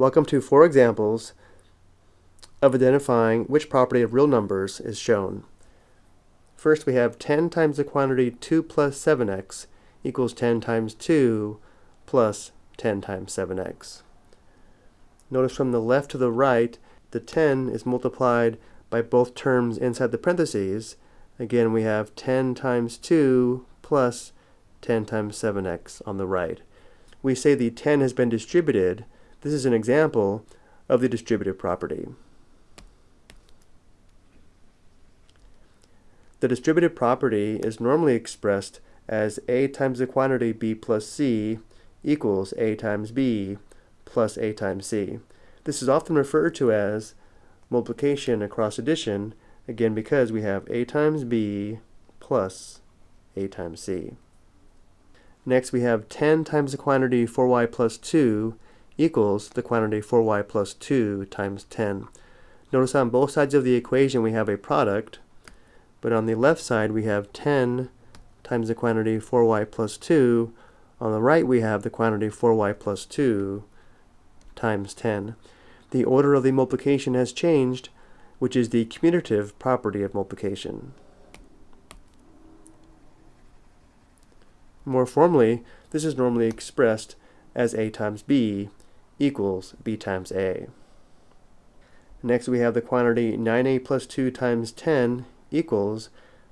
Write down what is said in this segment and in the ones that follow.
Welcome to four examples of identifying which property of real numbers is shown. First we have 10 times the quantity 2 plus 7x equals 10 times 2 plus 10 times 7x. Notice from the left to the right, the 10 is multiplied by both terms inside the parentheses. Again, we have 10 times 2 plus 10 times 7x on the right. We say the 10 has been distributed, this is an example of the distributive property. The distributive property is normally expressed as a times the quantity b plus c equals a times b plus a times c. This is often referred to as multiplication across addition, again because we have a times b plus a times c. Next we have 10 times the quantity 4y plus 2 equals the quantity 4y plus 2 times 10. Notice on both sides of the equation we have a product, but on the left side we have 10 times the quantity 4y plus 2. On the right we have the quantity 4y plus 2 times 10. The order of the multiplication has changed, which is the commutative property of multiplication. More formally, this is normally expressed as a times b equals b times a. Next we have the quantity 9a plus 2 times 10 equals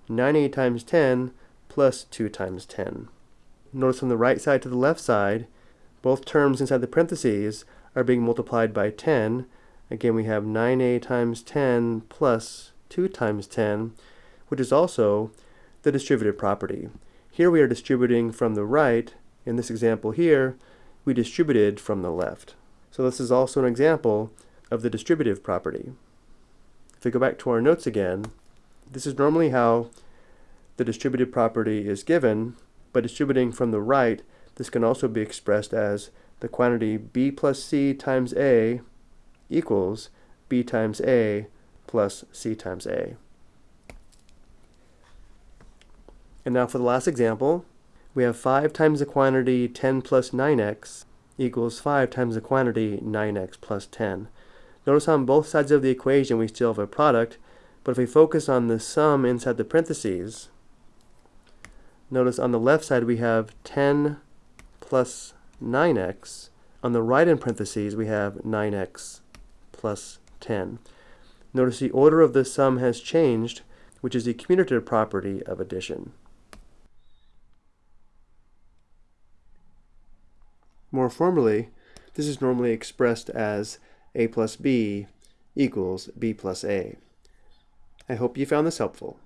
9a times 10 plus 2 times 10. Notice from the right side to the left side, both terms inside the parentheses are being multiplied by 10. Again, we have 9a times 10 plus 2 times 10, which is also the distributive property. Here we are distributing from the right. In this example here, we distributed from the left. So this is also an example of the distributive property. If we go back to our notes again, this is normally how the distributive property is given, but distributing from the right, this can also be expressed as the quantity b plus c times a equals b times a plus c times a. And now for the last example, we have 5 times the quantity 10 plus 9x equals 5 times the quantity 9x plus 10. Notice on both sides of the equation we still have a product, but if we focus on the sum inside the parentheses, notice on the left side we have 10 plus 9x. On the right in parentheses, we have 9x plus 10. Notice the order of the sum has changed, which is the commutative property of addition. More formally, this is normally expressed as a plus b equals b plus a. I hope you found this helpful.